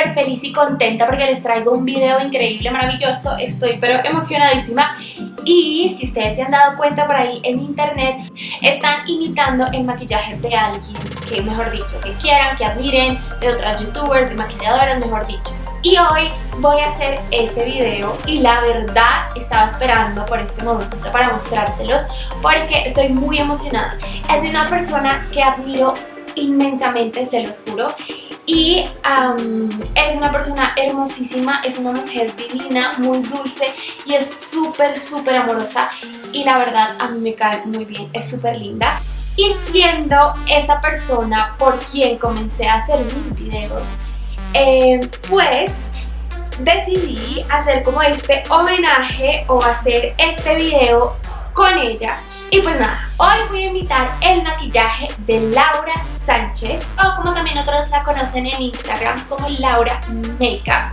súper feliz y contenta porque les traigo un video increíble, maravilloso Estoy pero emocionadísima Y si ustedes se han dado cuenta por ahí en internet Están imitando el maquillaje de alguien Que mejor dicho, que quieran, que admiren De otras youtubers, de maquilladoras, mejor dicho y hoy voy a hacer ese video y la verdad estaba esperando por este momento para mostrárselos porque estoy muy emocionada. Es una persona que admiro inmensamente, se los juro. Y es una persona hermosísima, es una mujer divina, muy dulce y es súper, súper amorosa. Y la verdad a mí me cae muy bien, es súper linda. Y siendo esa persona por quien comencé a hacer mis videos, eh, pues decidí hacer como este homenaje o hacer este video con ella y pues nada, hoy voy a invitar el maquillaje de Laura Sánchez o como también otros la conocen en Instagram como Laura Makeup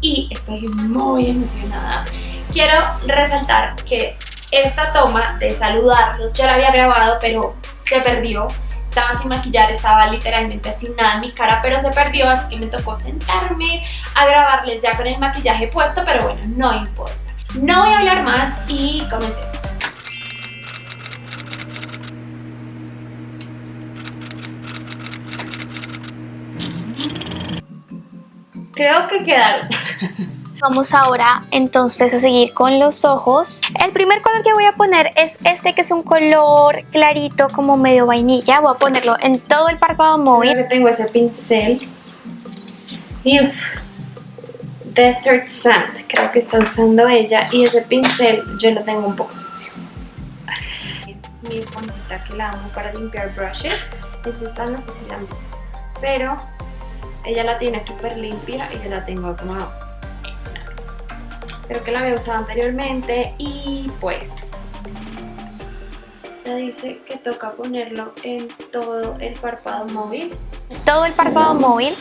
y estoy muy emocionada. Quiero resaltar que esta toma de saludarlos ya la había grabado pero se perdió estaba sin maquillar, estaba literalmente sin nada en mi cara, pero se perdió, así que me tocó sentarme a grabarles ya con el maquillaje puesto, pero bueno, no importa. No voy a hablar más y comencemos. Creo que quedaron. Vamos ahora entonces a seguir con los ojos. El primer color que voy a poner es este que es un color clarito como medio vainilla. Voy a ponerlo en todo el párpado móvil. Yo tengo ese pincel. Y Desert Sand, creo que está usando ella. Y ese pincel yo lo tengo un poco sucio. Mi esponjita que la amo para limpiar brushes es esta, no sé si la han visto. Pero ella la tiene súper limpia y yo la tengo como... Creo que la había usado anteriormente y pues... Ya dice que toca ponerlo en todo el párpado móvil. Todo el párpado móvil.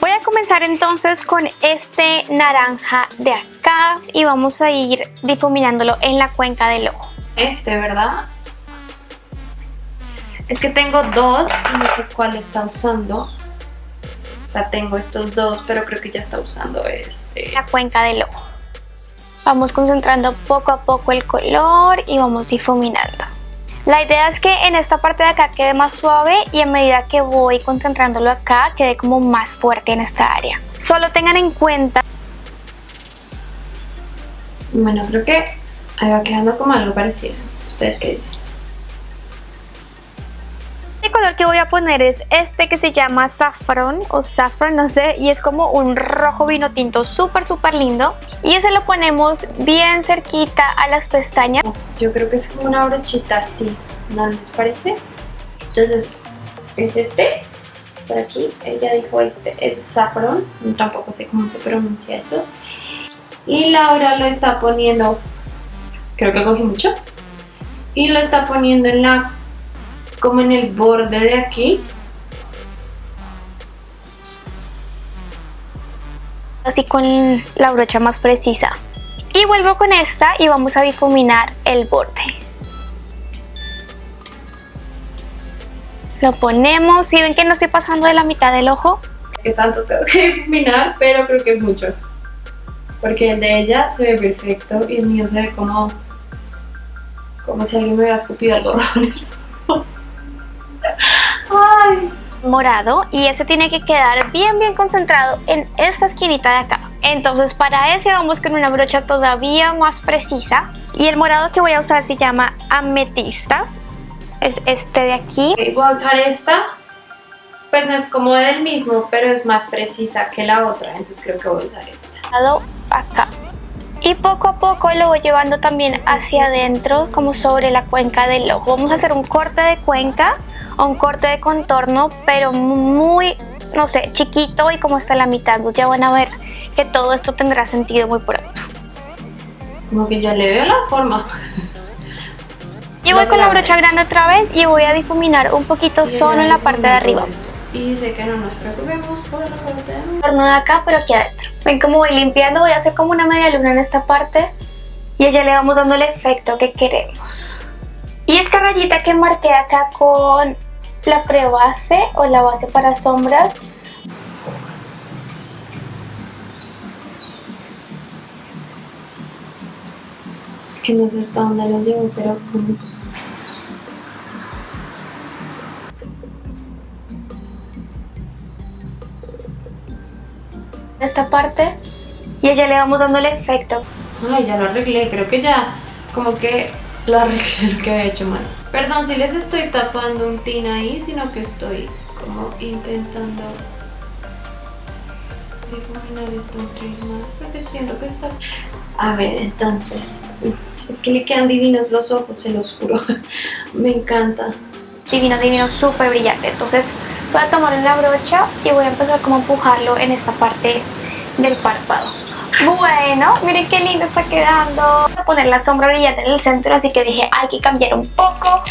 Voy a comenzar entonces con este naranja de acá y vamos a ir difuminándolo en la cuenca del ojo. Este, ¿verdad? Es que tengo dos no sé cuál está usando. O sea, tengo estos dos, pero creo que ya está usando este. La cuenca del ojo. Vamos concentrando poco a poco el color y vamos difuminando. La idea es que en esta parte de acá quede más suave y a medida que voy concentrándolo acá quede como más fuerte en esta área. Solo tengan en cuenta... Bueno, creo que ahí va quedando como algo parecido. ¿Ustedes qué dicen? Color que voy a poner es este que se llama Saffron o Saffron, no sé, y es como un rojo vino tinto súper súper lindo. Y ese lo ponemos bien cerquita a las pestañas. Yo creo que es como una brochita así, ¿no les parece? Entonces, es este, por aquí, ella dijo este, el Saffron, tampoco sé cómo se pronuncia eso. Y Laura lo está poniendo, creo que cogí mucho, y lo está poniendo en la como en el borde de aquí. Así con la brocha más precisa. Y vuelvo con esta y vamos a difuminar el borde. Lo ponemos, y ven que no estoy pasando de la mitad del ojo. Que tanto tengo que difuminar, pero creo que es mucho. Porque el de ella se ve perfecto y el mío se ve como, como si alguien me hubiera escupido algo morado y ese tiene que quedar bien bien concentrado en esta esquinita de acá. Entonces para ese vamos con una brocha todavía más precisa y el morado que voy a usar se llama ametista, es este de aquí. voy a usar esta, pues no es como del mismo pero es más precisa que la otra, entonces creo que voy a usar esta. Acá. Y poco a poco lo voy llevando también hacia adentro como sobre la cuenca del ojo. Vamos a hacer un corte de cuenca un corte de contorno, pero muy, no sé, chiquito y como está la mitad. Ya van a ver que todo esto tendrá sentido muy pronto. Como que ya le veo la forma. Y voy con la brocha grande otra vez y voy a difuminar un poquito solo en la parte de arriba. Y sé que no nos preocupemos por la parte de Torno de acá, pero aquí adentro. Ven cómo voy limpiando, voy a hacer como una media luna en esta parte. Y ya le vamos dando el efecto que queremos. Y esta rayita que marqué acá con la prebase o la base para sombras. Es que no sé hasta dónde lo llevo, pero... Esta parte y ya le vamos dando el efecto. Ay, ya lo arreglé, creo que ya como que lo arreglé lo que había hecho mal. Perdón si les estoy tapando un tin ahí, sino que estoy como intentando difuminar esto un. A ver, entonces, es que le quedan divinos los ojos, se los juro, me encanta. Divino, divino, súper brillante. Entonces voy a tomar la brocha y voy a empezar como a empujarlo en esta parte del párpado. Bueno, miren qué lindo está quedando. Voy a poner la sombra brillante en el centro, así que dije hay que cambiar un poco.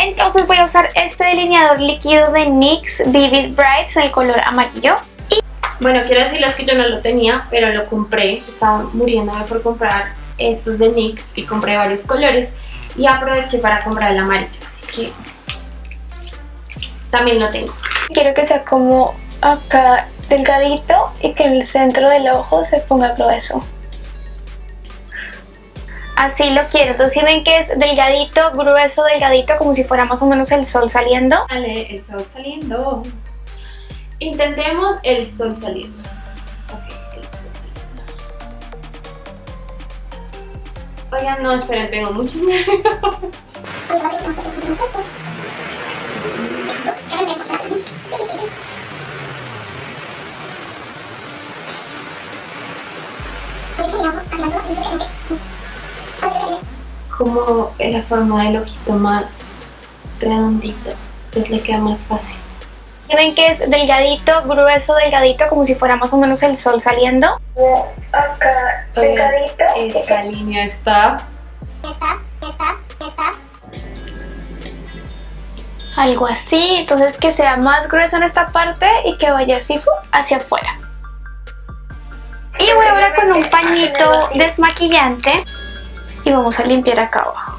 Entonces voy a usar este delineador líquido de NYX Vivid Brights el color amarillo. Y Bueno, quiero decirles que yo no lo tenía, pero lo compré. Estaba muriéndome por comprar estos de NYX y compré varios colores. Y aproveché para comprar el amarillo, así que también lo tengo. quiero que sea como acá delgadito y que en el centro del ojo se ponga grueso. Así lo quiero. Entonces si ven que es delgadito, grueso, delgadito, como si fuera más o menos el sol saliendo. Vale, el sol saliendo. Intentemos el sol saliendo. Ok, el sol saliendo. Oigan, no, esperen, tengo muchos nervios. Como en la forma del ojito más redondito, entonces le queda más fácil. Si ven que es delgadito, grueso, delgadito, como si fuera más o menos el sol saliendo. Acá, Oigan, esa línea está Algo así, entonces que sea más grueso en esta parte y que vaya así hacia afuera. Y voy ahora con un pañito desmaquillante y vamos a limpiar acá abajo.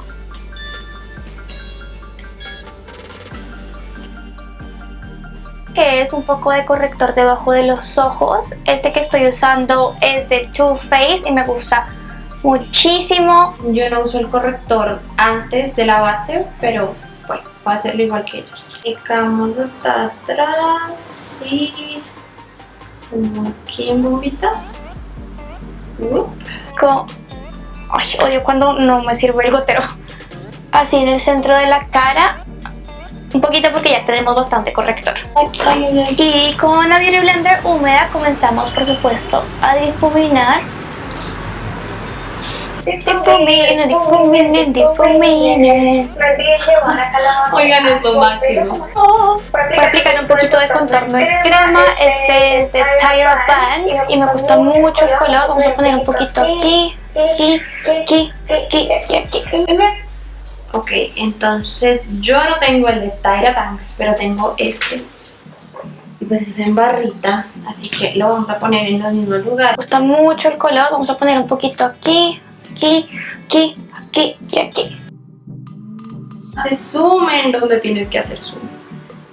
que es un poco de corrector debajo de los ojos. Este que estoy usando es de Too Faced y me gusta muchísimo. Yo no uso el corrector antes de la base, pero bueno, voy a hacerlo igual que ella. Aplicamos hasta atrás y como aquí en bombita. Con... Ay, odio cuando no me sirve el gotero. Así en el centro de la cara. Un poquito porque ya tenemos bastante corrector. Y con la Beauty Blender húmeda comenzamos, por supuesto, a difuminar. Difumina, difumina, difumina. Oigan, es lo máximo. Oh, Voy a aplicar un poquito de contorno de crema. Este es de Tyra Banks y me gusta mucho el color. Vamos a poner un poquito aquí, aquí, aquí, aquí y aquí. Ok, entonces yo no tengo el de Tyra Banks, pero tengo este. Y pues es en barrita, así que lo vamos a poner en los mismos Me lugares. gusta mucho el color. Vamos a poner un poquito aquí, aquí, aquí, aquí y aquí. Se sumen donde tienes que hacer zoom.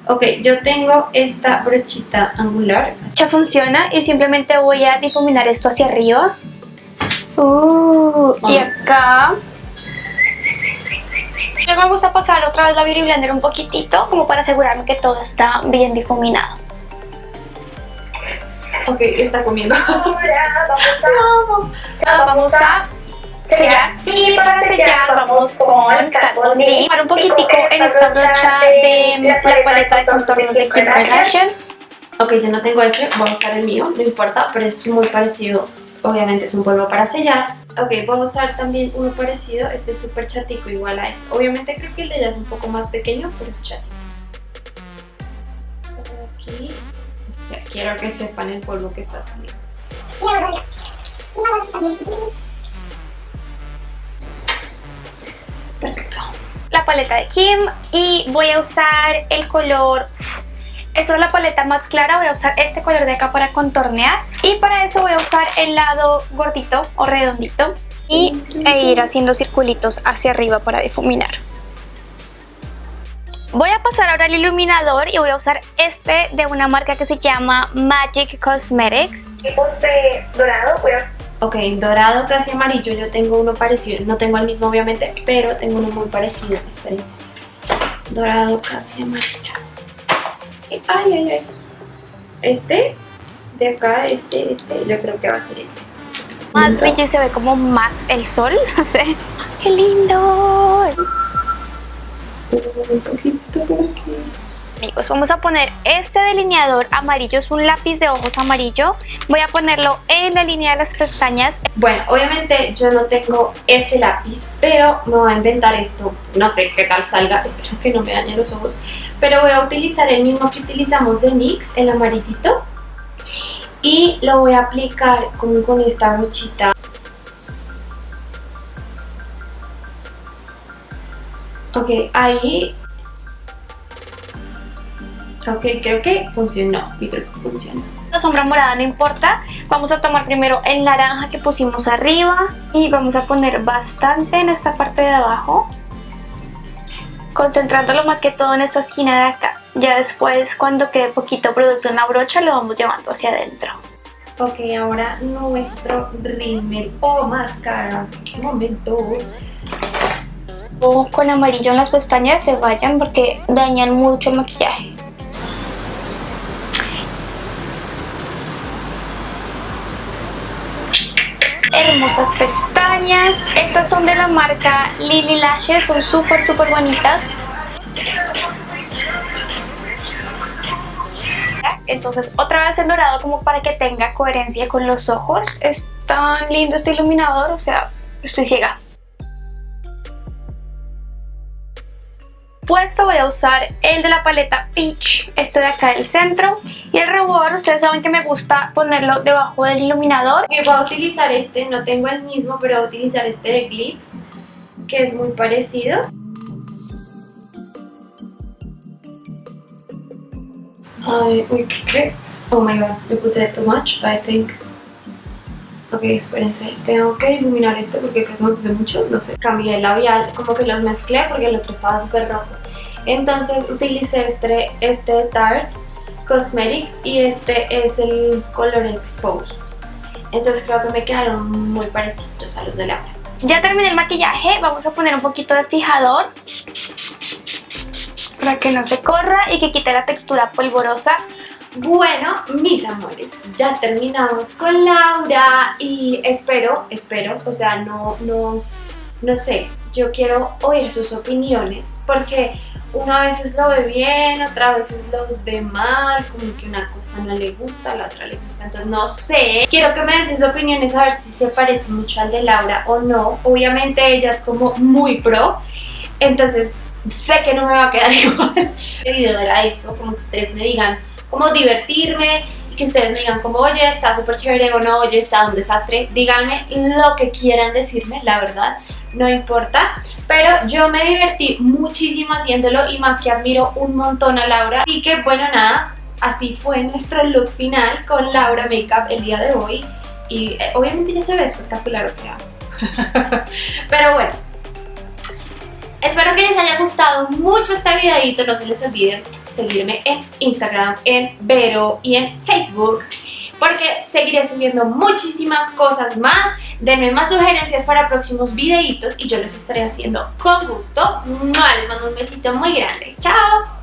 Ok, yo tengo esta brochita angular. Ya funciona y simplemente voy a difuminar esto hacia arriba. Uh, y acá. Luego me gusta pasar otra vez la Beauty Blender un poquitito como para asegurarme que todo está bien difuminado. Ok, está comiendo. Ahora vamos a sellar. Y para sellar vamos con D. Para un poquitico en esta brocha de la paleta de contornos de Kim Kardashian. Ok, yo no tengo ese, voy a usar el mío, no importa, pero es muy parecido. Obviamente es un polvo para sellar. Ok, voy a usar también uno parecido, este es súper chatico igual a este. Obviamente creo que el de ella es un poco más pequeño, pero es chatito. Aquí, o sea, quiero que sepan el polvo que está saliendo. La paleta de Kim y voy a usar el color esta es la paleta más clara, voy a usar este color de acá para contornear y para eso voy a usar el lado gordito o redondito y, e ir haciendo circulitos hacia arriba para difuminar Voy a pasar ahora al iluminador y voy a usar este de una marca que se llama Magic Cosmetics. De dorado, voy a... Ok, dorado casi amarillo, yo tengo uno parecido, no tengo el mismo obviamente, pero tengo uno muy parecido, espérense. Dorado casi amarillo. Ay, ay, ay. Este, de acá, este, este, yo creo que va a ser ese. Más brillo y se ve como más el sol, no sé. ¡Qué lindo! Amigos, vamos a poner este delineador amarillo, es un lápiz de ojos amarillo. Voy a ponerlo en la línea de las pestañas. Bueno, obviamente yo no tengo ese lápiz, pero me voy a inventar esto. No sé qué tal salga, espero que no me dañe los ojos. Pero voy a utilizar el mismo que utilizamos de NYX, el amarillito. Y lo voy a aplicar como con esta brochita. Ok, ahí... Ok, creo que funcionó. Yo creo que funciona. La sombra morada no importa. Vamos a tomar primero el naranja que pusimos arriba y vamos a poner bastante en esta parte de abajo. Concentrándolo más que todo en esta esquina de acá. Ya después, cuando quede poquito producto en la brocha, lo vamos llevando hacia adentro. Ok, ahora nuestro rímel o máscara. Un momento con amarillo en las pestañas se vayan porque dañan mucho el maquillaje. Hermosas pestañas. Estas son de la marca Lily Lashes. Son súper, súper bonitas. Entonces otra vez el dorado como para que tenga coherencia con los ojos. Es tan lindo este iluminador, o sea, estoy ciega. Puesto voy a usar el de la paleta Peach, este de acá del centro. Y el rubor, ustedes saben que me gusta ponerlo debajo del iluminador. Y voy a utilizar este, no tengo el mismo, pero voy a utilizar este de Eclipse, que es muy parecido. Ay, uy, ¿qué? Oh my god, me puse too much, I think. Ok, espérense, tengo que iluminar esto porque creo que me puse mucho, no sé. Cambié el labial, como que los mezclé porque el otro estaba súper rojo. Entonces utilicé este, este Tarte Cosmetics y este es el color Expose. Entonces creo que me quedaron muy parecidos a los de Laura. Ya terminé el maquillaje, vamos a poner un poquito de fijador para que no se corra y que quite la textura polvorosa. Bueno, mis amores, ya terminamos con Laura y espero, espero, o sea, no, no, no sé, yo quiero oír sus opiniones porque una veces lo ve bien, otra veces los ve mal, como que una cosa no le gusta, la otra le gusta, entonces no sé. Quiero que me den sus opiniones a ver si se parece mucho al de Laura o no. Obviamente ella es como muy pro, entonces sé que no me va a quedar igual. Este video era eso, como que ustedes me digan cómo divertirme, que ustedes me digan como, oye, está súper chévere o no, oye, está un desastre. Díganme lo que quieran decirme, la verdad no importa. Pero yo me divertí muchísimo haciéndolo y más que admiro un montón a Laura. Así que bueno, nada, así fue nuestro look final con Laura Makeup el día de hoy. Y eh, obviamente ya se ve espectacular, o sea. Pero bueno. Espero que les haya gustado mucho este videito. No se les olvide seguirme en Instagram, en Vero y en Facebook. Porque seguiré subiendo muchísimas cosas más Denme más sugerencias para próximos videitos y yo los estaré haciendo con gusto. Les mando un besito muy grande. ¡Chao!